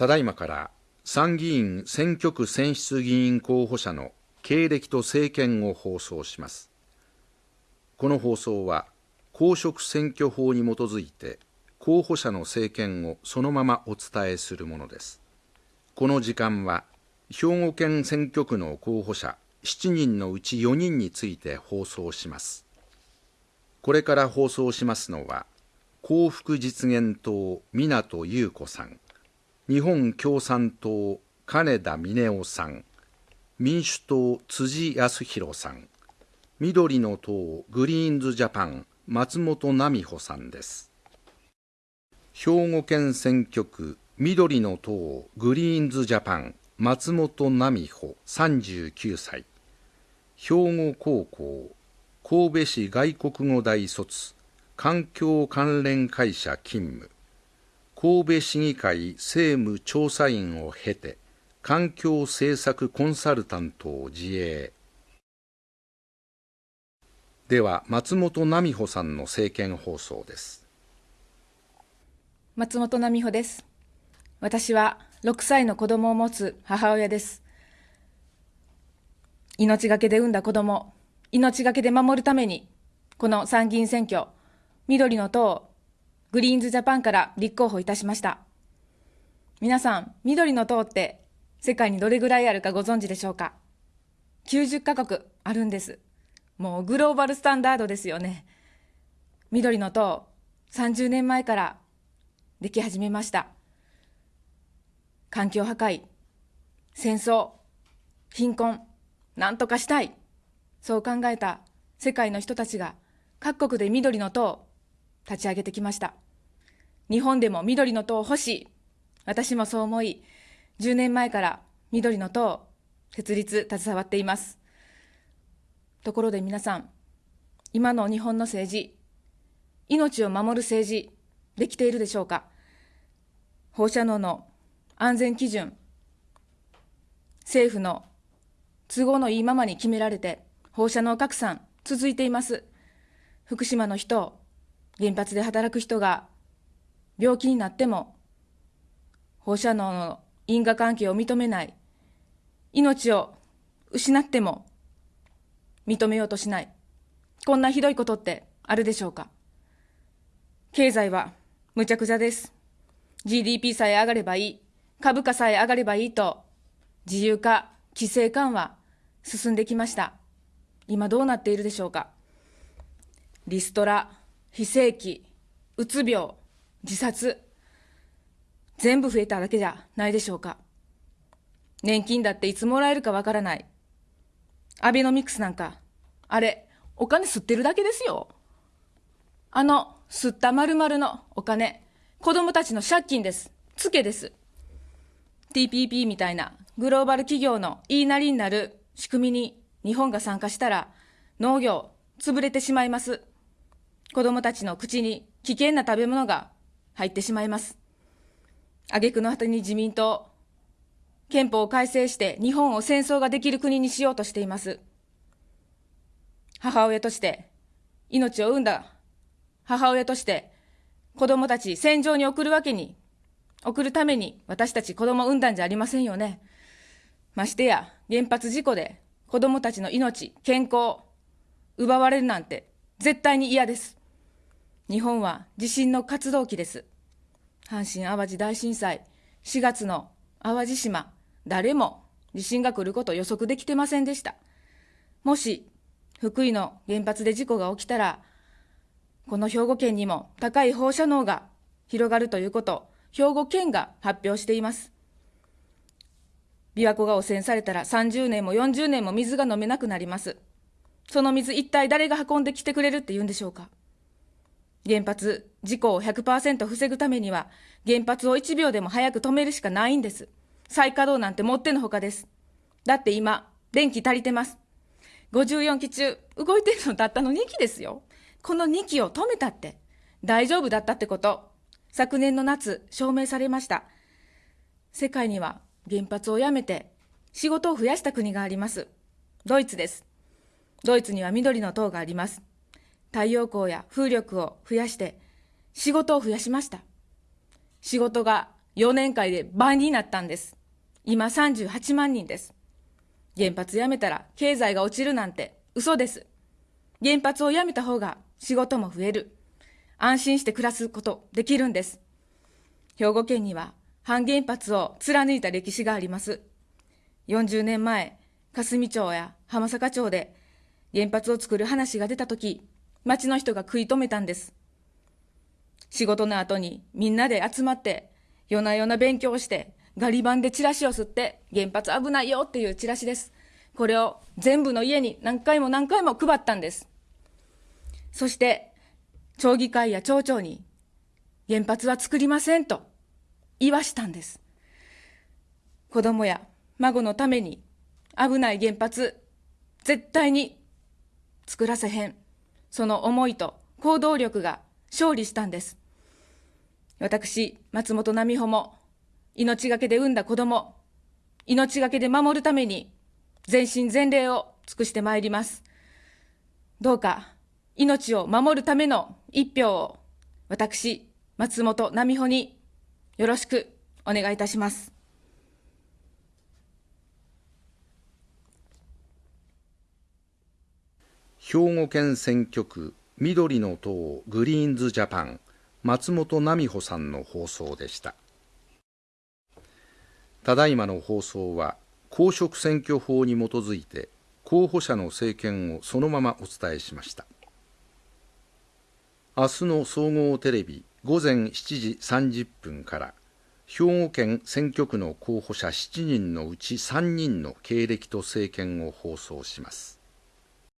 ただいまから参議院選挙区選出議員候補者の経歴と政見を放送します。この放送は公職選挙法に基づいて候補者の政見をそのままお伝えするものです。この時間は兵庫県選挙区の候補者7人のうち4人について放送します。これから放送しますのは幸福実現党湊優子さん。日本共産党金田峰夫さん民主党辻康弘さん緑の党グリーンズジャパン松本奈美穂さんです。兵庫県選挙区緑の党グリーンズジャパン松本奈美穂39歳。兵庫高校神戸市外国語大卒環境関連会社勤務。神戸市議会政務調査員を経て環境政策コンサルタントを自営。では松本奈美穂さんの政見放送です。松本奈美穂です。私は6歳の子供を持つ母親です。命がけで産んだ子供命がけで守るためにこの参議院選挙緑の党グリーンズジャパンから立候補いたしました。皆さん、緑の党って世界にどれぐらいあるかご存知でしょうか ?90 カ国あるんです。もうグローバルスタンダードですよね。緑の党、30年前からでき始めました。環境破壊、戦争、貧困、なんとかしたい。そう考えた世界の人たちが各国で緑の党、立ち上げてきました。日本でも緑の党欲しい。私もそう思い、10年前から緑の党、設立、携わっています。ところで皆さん、今の日本の政治、命を守る政治、できているでしょうか？放射能の安全基準、政府の都合のいいままに決められて、放射能拡散続いています。福島の人、原発で働く人が病気になっても、放射能の因果関係を認めない、命を失っても認めようとしない、こんなひどいことってあるでしょうか。経済はむちゃくちゃです。GDP さえ上がればいい、株価さえ上がればいいと、自由化、規制緩和、進んできました。今どうなっているでしょうか。リストラ、非正規、うつ病、自殺、全部増えただけじゃないでしょうか。年金だっていつもらえるかわからない。アベノミクスなんか、あれ、お金吸ってるだけですよ。あの、吸った丸々のお金、子供たちの借金です。つけです。TPP みたいなグローバル企業の言いなりになる仕組みに日本が参加したら農業潰れてしまいます。子供たちの口に危険な食べ物が入ってしまいます。挙句の果てに自民党、憲法を改正して日本を戦争ができる国にしようとしています。母親として命を産んだ母親として子供たち戦場に送るわけに、送るために私たち子供を産んだんじゃありませんよね。ましてや原発事故で子供たちの命、健康、奪われるなんて絶対に嫌です。日本は地震の活動期です。阪神・淡路大震災、4月の淡路島、誰も地震が来ること予測できてませんでした。もし、福井の原発で事故が起きたら、この兵庫県にも高い放射能が広がるということ、兵庫県が発表しています。琵琶湖が汚染されたら30年も40年も水が飲めなくなります。その水一体誰が運んできてくれるって言うんでしょうか原発事故を100%防ぐためには、原発を1秒でも早く止めるしかないんです。再稼働なんてもってのほかです。だって今、電気足りてます。54機中、動いてるのたったの2機ですよ。この2機を止めたって、大丈夫だったってこと、昨年の夏、証明されました。世界には原発をやめて、仕事を増やした国があります。ドイツです。ドイツには緑の塔があります。太陽光や風力を増やして仕事を増やしました。仕事が4年間で倍になったんです。今38万人です。原発やめたら経済が落ちるなんて嘘です。原発をやめた方が仕事も増える。安心して暮らすことできるんです。兵庫県には反原発を貫いた歴史があります。40年前、霞町や浜坂町で原発を作る話が出たとき、町の人が食い止めたんです。仕事の後にみんなで集まって夜な夜な勉強して、ガリ版でチラシを吸って、原発危ないよっていうチラシです。これを全部の家に何回も何回も配ったんです。そして、町議会や町長に、原発は作りませんと言わしたんです。子供や孫のために危ない原発、絶対に作らせへん。その思いと行動力が勝利したんです。私、松本奈美穂も、命がけで産んだ子供、命がけで守るために、全身全霊を尽くしてまいります。どうか、命を守るための一票を、私、松本奈美穂に、よろしくお願いいたします。兵庫県選挙区緑の党グリーンズジャパン松本奈美穂さんの放送でした。ただいまの放送は公職選挙法に基づいて候補者の政見をそのままお伝えしました。明日の総合テレビ午前7時30分から兵庫県選挙区の候補者7人のうち3人の経歴と政見を放送します。